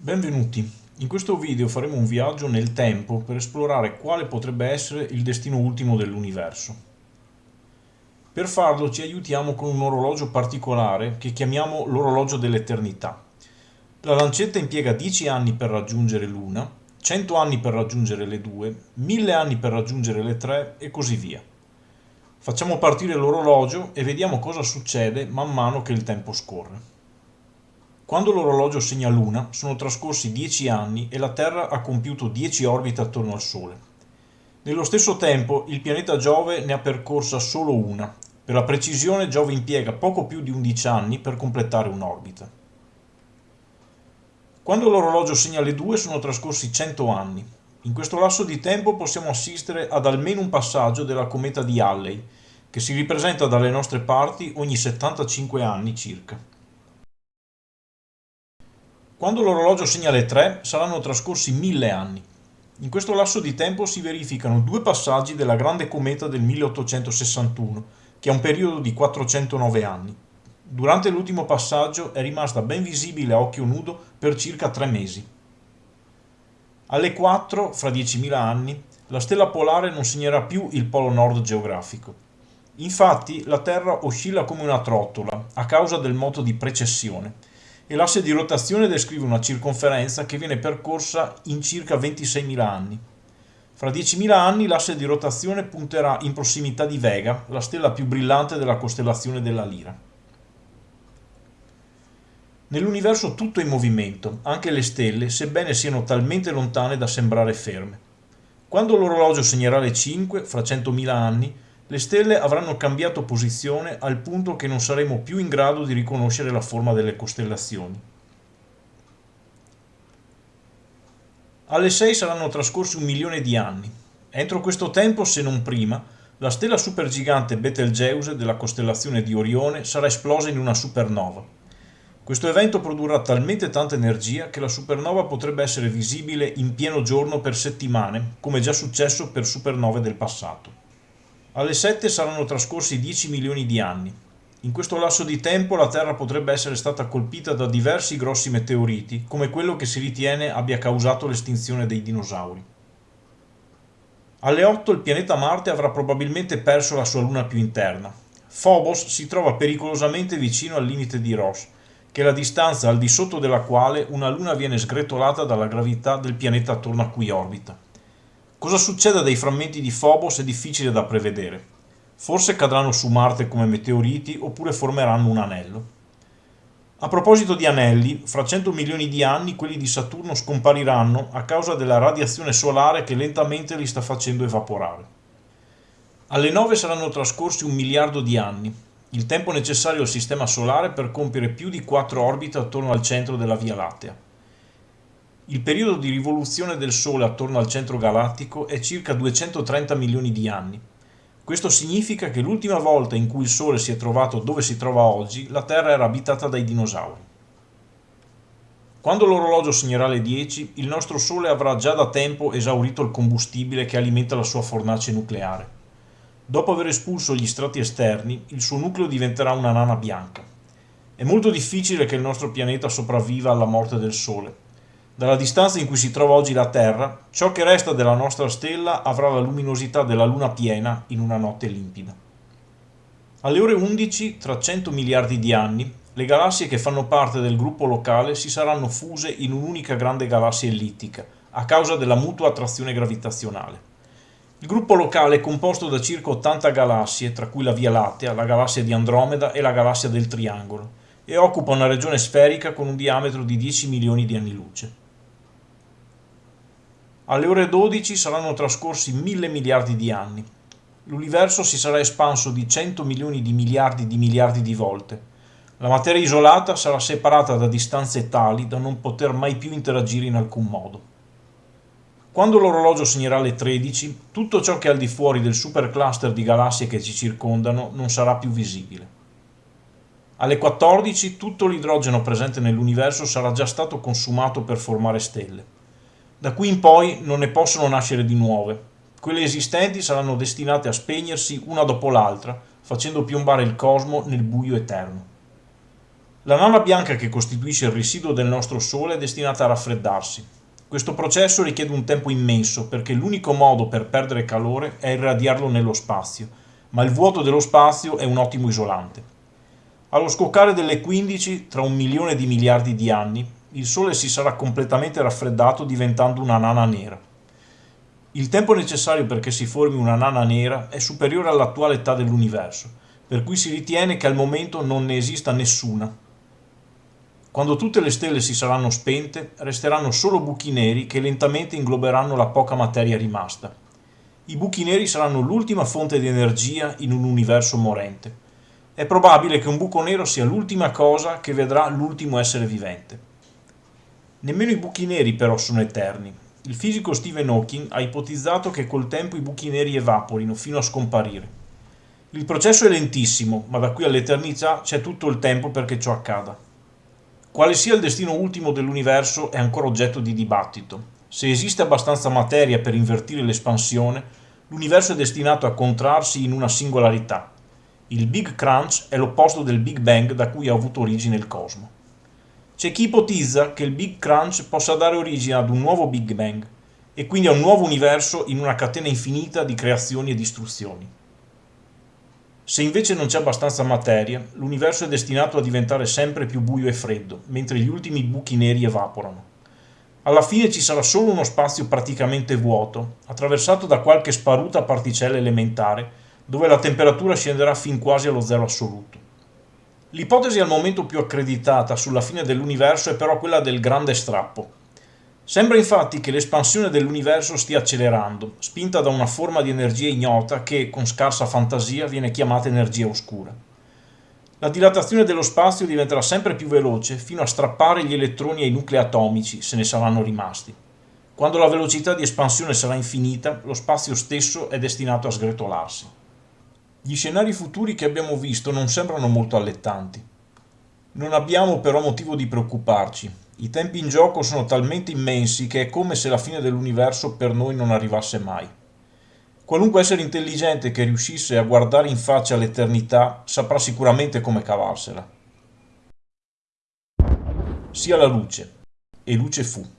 Benvenuti, in questo video faremo un viaggio nel tempo per esplorare quale potrebbe essere il destino ultimo dell'universo. Per farlo ci aiutiamo con un orologio particolare che chiamiamo l'orologio dell'eternità. La lancetta impiega 10 anni per raggiungere l'una, 100 anni per raggiungere le due, 1000 anni per raggiungere le tre e così via. Facciamo partire l'orologio e vediamo cosa succede man mano che il tempo scorre. Quando l'orologio segna l'una, sono trascorsi 10 anni e la Terra ha compiuto 10 orbite attorno al Sole. Nello stesso tempo, il pianeta Giove ne ha percorsa solo una. Per la precisione, Giove impiega poco più di 11 anni per completare un'orbita. Quando l'orologio segna le due, sono trascorsi 100 anni. In questo lasso di tempo possiamo assistere ad almeno un passaggio della cometa di Halley, che si ripresenta dalle nostre parti ogni 75 anni circa. Quando l'orologio segna le 3 saranno trascorsi mille anni. In questo lasso di tempo si verificano due passaggi della grande cometa del 1861, che ha un periodo di 409 anni. Durante l'ultimo passaggio è rimasta ben visibile a occhio nudo per circa tre mesi. Alle 4, fra 10.000 anni, la stella polare non segnerà più il polo nord geografico. Infatti la Terra oscilla come una trottola a causa del moto di precessione e l'asse di rotazione descrive una circonferenza che viene percorsa in circa 26.000 anni. Fra 10.000 anni l'asse di rotazione punterà in prossimità di Vega, la stella più brillante della costellazione della Lira. Nell'universo tutto è in movimento, anche le stelle, sebbene siano talmente lontane da sembrare ferme. Quando l'orologio segnerà le 5, fra 100.000 anni, le stelle avranno cambiato posizione al punto che non saremo più in grado di riconoscere la forma delle costellazioni. Alle 6 saranno trascorsi un milione di anni. Entro questo tempo, se non prima, la stella supergigante Betelgeuse della costellazione di Orione sarà esplosa in una supernova. Questo evento produrrà talmente tanta energia che la supernova potrebbe essere visibile in pieno giorno per settimane, come già successo per supernove del passato. Alle 7 saranno trascorsi 10 milioni di anni. In questo lasso di tempo la Terra potrebbe essere stata colpita da diversi grossi meteoriti, come quello che si ritiene abbia causato l'estinzione dei dinosauri. Alle 8 il pianeta Marte avrà probabilmente perso la sua luna più interna. Phobos si trova pericolosamente vicino al limite di Ross, che è la distanza al di sotto della quale una luna viene sgretolata dalla gravità del pianeta attorno a cui orbita. Cosa succede dai frammenti di Phobos è difficile da prevedere. Forse cadranno su Marte come meteoriti oppure formeranno un anello. A proposito di anelli, fra 100 milioni di anni quelli di Saturno scompariranno a causa della radiazione solare che lentamente li sta facendo evaporare. Alle 9 saranno trascorsi un miliardo di anni, il tempo necessario al Sistema Solare per compiere più di 4 orbite attorno al centro della Via Lattea. Il periodo di rivoluzione del Sole attorno al centro galattico è circa 230 milioni di anni. Questo significa che l'ultima volta in cui il Sole si è trovato dove si trova oggi, la Terra era abitata dai dinosauri. Quando l'orologio segnerà le 10, il nostro Sole avrà già da tempo esaurito il combustibile che alimenta la sua fornace nucleare. Dopo aver espulso gli strati esterni, il suo nucleo diventerà una nana bianca. È molto difficile che il nostro pianeta sopravviva alla morte del Sole, dalla distanza in cui si trova oggi la Terra, ciò che resta della nostra stella avrà la luminosità della Luna piena in una notte limpida. Alle ore 11, tra 100 miliardi di anni, le galassie che fanno parte del gruppo locale si saranno fuse in un'unica grande galassia ellittica, a causa della mutua attrazione gravitazionale. Il gruppo locale è composto da circa 80 galassie, tra cui la Via Lattea, la galassia di Andromeda e la galassia del Triangolo, e occupa una regione sferica con un diametro di 10 milioni di anni luce. Alle ore 12 saranno trascorsi mille miliardi di anni. L'universo si sarà espanso di 100 milioni di miliardi di miliardi di volte. La materia isolata sarà separata da distanze tali da non poter mai più interagire in alcun modo. Quando l'orologio segnerà le 13, tutto ciò che è al di fuori del supercluster di galassie che ci circondano non sarà più visibile. Alle 14 tutto l'idrogeno presente nell'universo sarà già stato consumato per formare stelle. Da qui in poi non ne possono nascere di nuove. Quelle esistenti saranno destinate a spegnersi una dopo l'altra, facendo piombare il cosmo nel buio eterno. La nana bianca che costituisce il residuo del nostro Sole è destinata a raffreddarsi. Questo processo richiede un tempo immenso perché l'unico modo per perdere calore è irradiarlo nello spazio, ma il vuoto dello spazio è un ottimo isolante. Allo scoccare delle 15, tra un milione di miliardi di anni, il Sole si sarà completamente raffreddato diventando una nana nera. Il tempo necessario perché si formi una nana nera è superiore all'attuale età dell'universo, per cui si ritiene che al momento non ne esista nessuna. Quando tutte le stelle si saranno spente, resteranno solo buchi neri che lentamente ingloberanno la poca materia rimasta. I buchi neri saranno l'ultima fonte di energia in un universo morente. È probabile che un buco nero sia l'ultima cosa che vedrà l'ultimo essere vivente. Nemmeno i buchi neri però sono eterni. Il fisico Stephen Hawking ha ipotizzato che col tempo i buchi neri evaporino fino a scomparire. Il processo è lentissimo, ma da qui all'eternità c'è tutto il tempo perché ciò accada. Quale sia il destino ultimo dell'universo è ancora oggetto di dibattito. Se esiste abbastanza materia per invertire l'espansione, l'universo è destinato a contrarsi in una singolarità. Il Big Crunch è l'opposto del Big Bang da cui ha avuto origine il cosmo. C'è chi ipotizza che il Big Crunch possa dare origine ad un nuovo Big Bang e quindi a un nuovo universo in una catena infinita di creazioni e distruzioni. Se invece non c'è abbastanza materia, l'universo è destinato a diventare sempre più buio e freddo, mentre gli ultimi buchi neri evaporano. Alla fine ci sarà solo uno spazio praticamente vuoto, attraversato da qualche sparuta particella elementare, dove la temperatura scenderà fin quasi allo zero assoluto. L'ipotesi al momento più accreditata sulla fine dell'universo è però quella del grande strappo, Sembra infatti che l'espansione dell'universo stia accelerando, spinta da una forma di energia ignota che, con scarsa fantasia, viene chiamata energia oscura. La dilatazione dello spazio diventerà sempre più veloce fino a strappare gli elettroni ai nuclei atomici, se ne saranno rimasti. Quando la velocità di espansione sarà infinita, lo spazio stesso è destinato a sgretolarsi. Gli scenari futuri che abbiamo visto non sembrano molto allettanti. Non abbiamo però motivo di preoccuparci, i tempi in gioco sono talmente immensi che è come se la fine dell'universo per noi non arrivasse mai. Qualunque essere intelligente che riuscisse a guardare in faccia l'eternità saprà sicuramente come cavarsela. Sia la luce, e luce fu.